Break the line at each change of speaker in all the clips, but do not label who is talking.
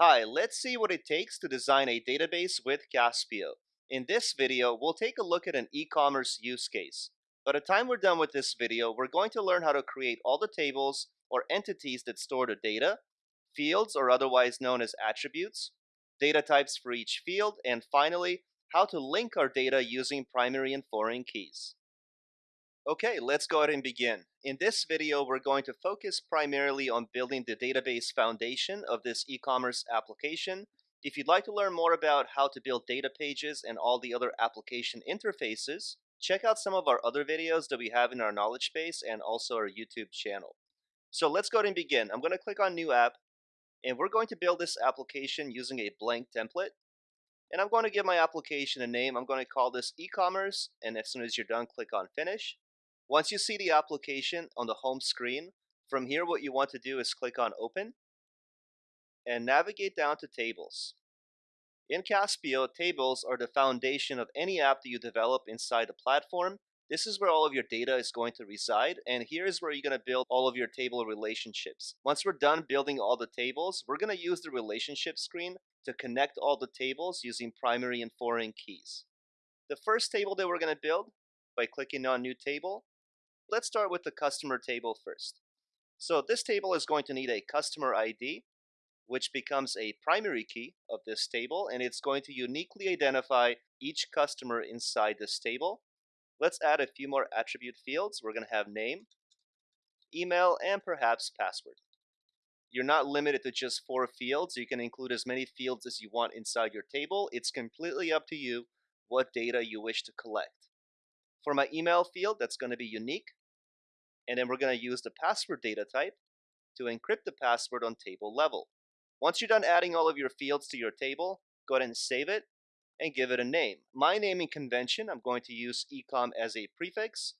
Hi, let's see what it takes to design a database with Caspio. In this video, we'll take a look at an e-commerce use case. By the time we're done with this video, we're going to learn how to create all the tables or entities that store the data, fields or otherwise known as attributes, data types for each field, and finally, how to link our data using primary and foreign keys. Okay, let's go ahead and begin. In this video, we're going to focus primarily on building the database foundation of this e-commerce application. If you'd like to learn more about how to build data pages and all the other application interfaces, check out some of our other videos that we have in our knowledge base and also our YouTube channel. So let's go ahead and begin. I'm going to click on New App, and we're going to build this application using a blank template. And I'm going to give my application a name. I'm going to call this e-commerce, and as soon as you're done, click on Finish. Once you see the application on the home screen, from here what you want to do is click on Open and navigate down to Tables. In Caspio, tables are the foundation of any app that you develop inside the platform. This is where all of your data is going to reside, and here is where you're going to build all of your table relationships. Once we're done building all the tables, we're going to use the relationship screen to connect all the tables using primary and foreign keys. The first table that we're going to build by clicking on New Table Let's start with the customer table first. So this table is going to need a customer ID, which becomes a primary key of this table, and it's going to uniquely identify each customer inside this table. Let's add a few more attribute fields. We're going to have name, email, and perhaps password. You're not limited to just four fields. You can include as many fields as you want inside your table. It's completely up to you what data you wish to collect. For my email field, that's going to be unique and then we're going to use the password data type to encrypt the password on table level. Once you're done adding all of your fields to your table, go ahead and save it and give it a name. My naming convention, I'm going to use ecom as a prefix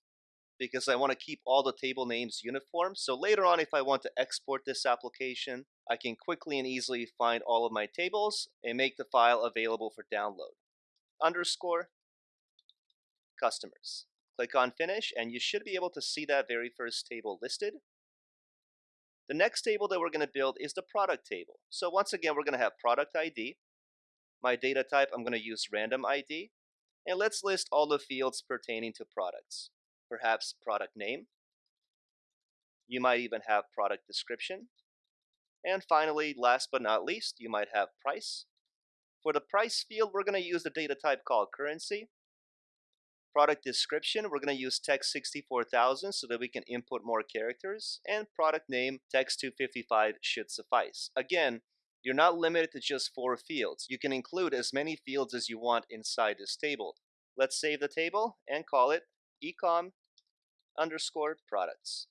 because I want to keep all the table names uniform. So later on, if I want to export this application, I can quickly and easily find all of my tables and make the file available for download. Underscore customers. Click on Finish, and you should be able to see that very first table listed. The next table that we're going to build is the product table. So once again, we're going to have product ID. My data type, I'm going to use random ID. And let's list all the fields pertaining to products. Perhaps product name. You might even have product description. And finally, last but not least, you might have price. For the price field, we're going to use the data type called currency. Product description, we're going to use text 64000 so that we can input more characters. And product name, text 255 should suffice. Again, you're not limited to just four fields. You can include as many fields as you want inside this table. Let's save the table and call it ecom underscore products.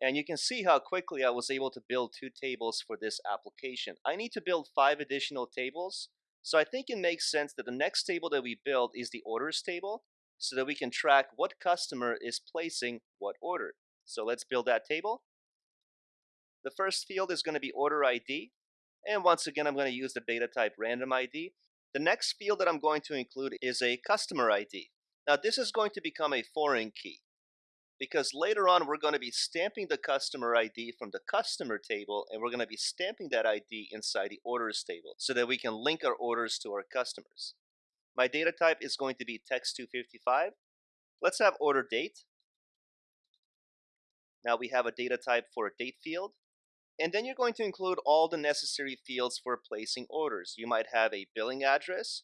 And you can see how quickly I was able to build two tables for this application. I need to build five additional tables so I think it makes sense that the next table that we build is the orders table so that we can track what customer is placing what order. So let's build that table. The first field is going to be order ID. And once again, I'm going to use the data type random ID. The next field that I'm going to include is a customer ID. Now this is going to become a foreign key because later on we're going to be stamping the customer ID from the customer table and we're going to be stamping that ID inside the orders table so that we can link our orders to our customers. My data type is going to be text255. Let's have order date. Now we have a data type for a date field. And then you're going to include all the necessary fields for placing orders. You might have a billing address,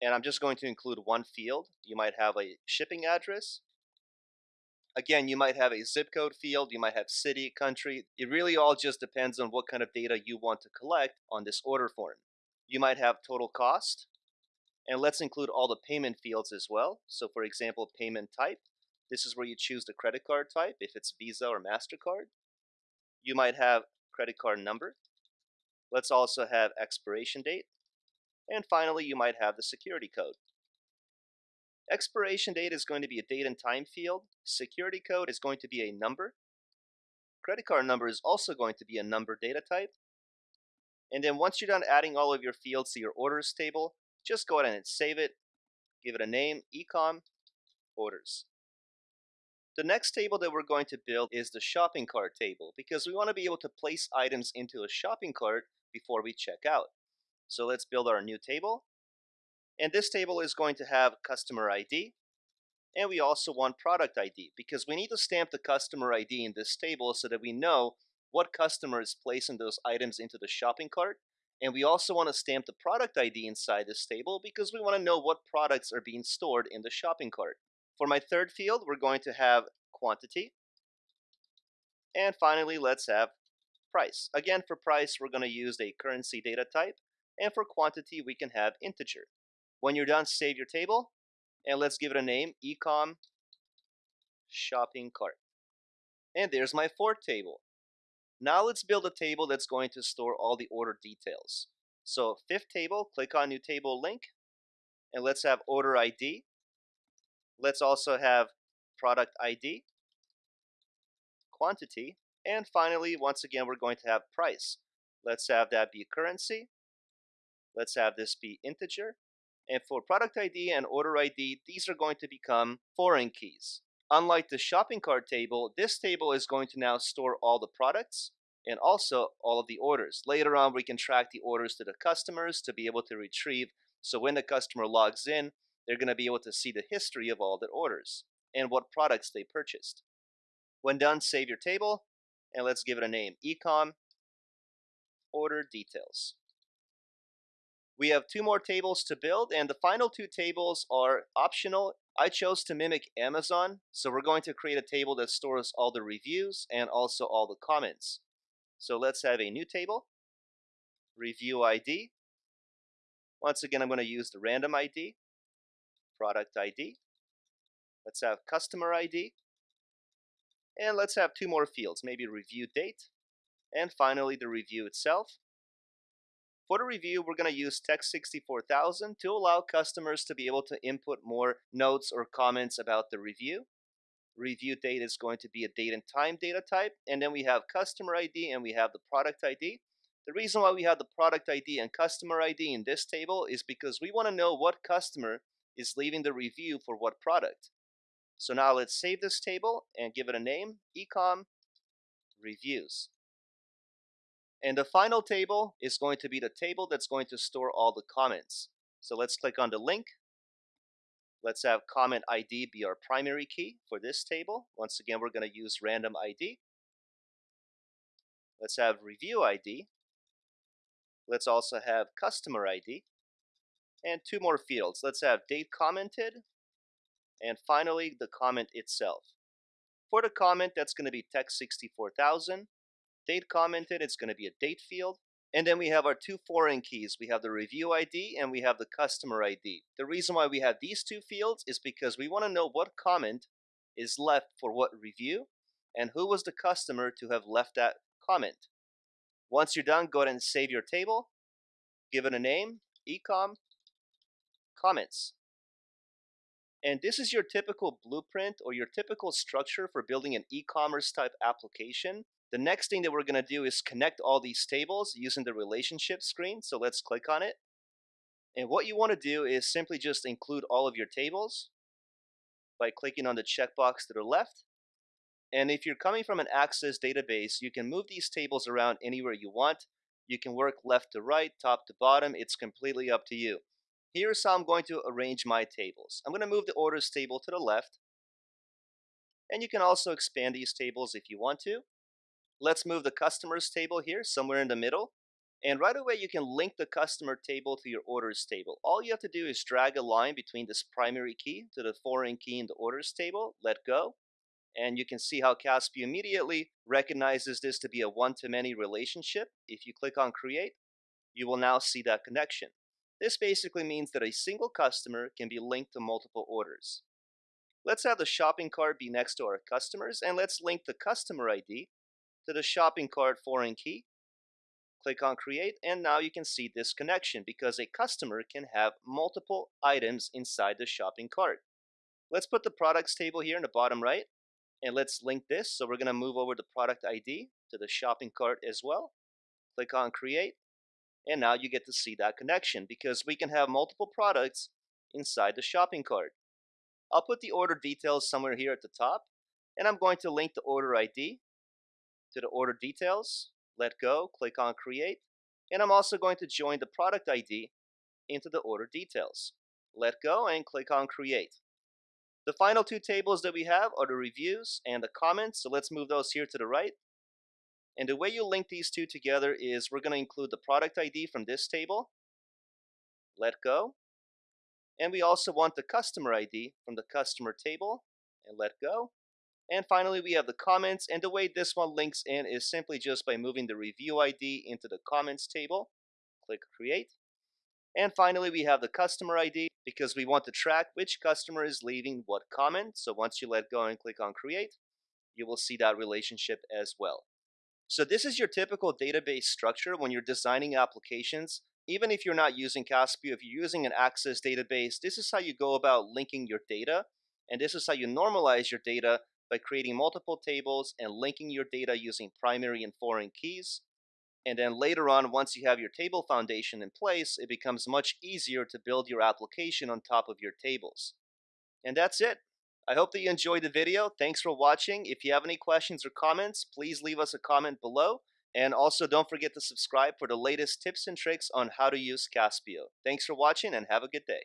and I'm just going to include one field. You might have a shipping address, Again, you might have a zip code field, you might have city, country. It really all just depends on what kind of data you want to collect on this order form. You might have total cost, and let's include all the payment fields as well. So for example, payment type. This is where you choose the credit card type, if it's Visa or MasterCard. You might have credit card number. Let's also have expiration date. And finally, you might have the security code. Expiration date is going to be a date and time field. Security code is going to be a number. Credit card number is also going to be a number data type. And then once you're done adding all of your fields to your orders table, just go ahead and save it, give it a name, ecom, orders. The next table that we're going to build is the shopping cart table because we want to be able to place items into a shopping cart before we check out. So let's build our new table. And this table is going to have customer ID. And we also want product ID because we need to stamp the customer ID in this table so that we know what customer is placing those items into the shopping cart. And we also want to stamp the product ID inside this table because we want to know what products are being stored in the shopping cart. For my third field, we're going to have quantity. And finally, let's have price. Again, for price, we're going to use a currency data type. And for quantity, we can have integer. When you're done, save your table. And let's give it a name, ecom shopping cart. And there's my fourth table. Now let's build a table that's going to store all the order details. So fifth table, click on new table link. And let's have order ID. Let's also have product ID, quantity, and finally, once again, we're going to have price. Let's have that be currency. Let's have this be integer. And for product ID and order ID, these are going to become foreign keys. Unlike the shopping cart table, this table is going to now store all the products and also all of the orders. Later on, we can track the orders to the customers to be able to retrieve. So when the customer logs in, they're going to be able to see the history of all their orders and what products they purchased. When done, save your table and let's give it a name, ecom order details. We have two more tables to build and the final two tables are optional. I chose to mimic Amazon, so we're going to create a table that stores all the reviews and also all the comments. So let's have a new table, review ID. Once again, I'm going to use the random ID product ID. Let's have customer ID. And let's have two more fields, maybe review date. And finally, the review itself. For the review, we're going to use Text 64000 to allow customers to be able to input more notes or comments about the review. Review date is going to be a date and time data type. And then we have customer ID and we have the product ID. The reason why we have the product ID and customer ID in this table is because we want to know what customer is leaving the review for what product. So now let's save this table and give it a name, ecom reviews. And the final table is going to be the table that's going to store all the comments. So let's click on the link. Let's have comment ID be our primary key for this table. Once again, we're going to use random ID. Let's have review ID. Let's also have customer ID and two more fields. Let's have date commented, and finally the comment itself. For the comment, that's going to be text 64000. Date commented, it's going to be a date field. And then we have our two foreign keys. We have the review ID and we have the customer ID. The reason why we have these two fields is because we want to know what comment is left for what review and who was the customer to have left that comment. Once you're done, go ahead and save your table, give it a name, ecom comments. And this is your typical blueprint or your typical structure for building an e-commerce type application. The next thing that we're going to do is connect all these tables using the relationship screen. So let's click on it. And what you want to do is simply just include all of your tables by clicking on the checkbox to the left. And if you're coming from an Access database, you can move these tables around anywhere you want. You can work left to right, top to bottom. It's completely up to you. Here's how I'm going to arrange my tables. I'm going to move the orders table to the left. And you can also expand these tables if you want to. Let's move the customers table here somewhere in the middle. And right away you can link the customer table to your orders table. All you have to do is drag a line between this primary key to the foreign key in the orders table, let go. And you can see how Caspio immediately recognizes this to be a one-to-many relationship. If you click on create, you will now see that connection. This basically means that a single customer can be linked to multiple orders. Let's have the shopping cart be next to our customers and let's link the customer ID to the shopping cart foreign key. Click on create and now you can see this connection because a customer can have multiple items inside the shopping cart. Let's put the products table here in the bottom right and let's link this. So we're going to move over the product ID to the shopping cart as well. Click on create and now you get to see that connection because we can have multiple products inside the shopping cart. I'll put the order details somewhere here at the top. And I'm going to link the order ID to the order details, let go, click on create, and I'm also going to join the product ID into the order details. Let go and click on create. The final two tables that we have are the reviews and the comments, so let's move those here to the right. And the way you link these two together is we're going to include the product ID from this table, let go, and we also want the customer ID from the customer table, and let go. And finally, we have the comments, and the way this one links in is simply just by moving the review ID into the comments table. Click create. And finally, we have the customer ID because we want to track which customer is leaving what comment. So once you let go and click on create, you will see that relationship as well. So this is your typical database structure when you're designing applications. Even if you're not using Caspio, if you're using an Access database, this is how you go about linking your data. And this is how you normalize your data by creating multiple tables and linking your data using primary and foreign keys. And then later on, once you have your table foundation in place, it becomes much easier to build your application on top of your tables. And that's it. I hope that you enjoyed the video. Thanks for watching. If you have any questions or comments, please leave us a comment below. And also don't forget to subscribe for the latest tips and tricks on how to use Caspio. Thanks for watching and have a good day.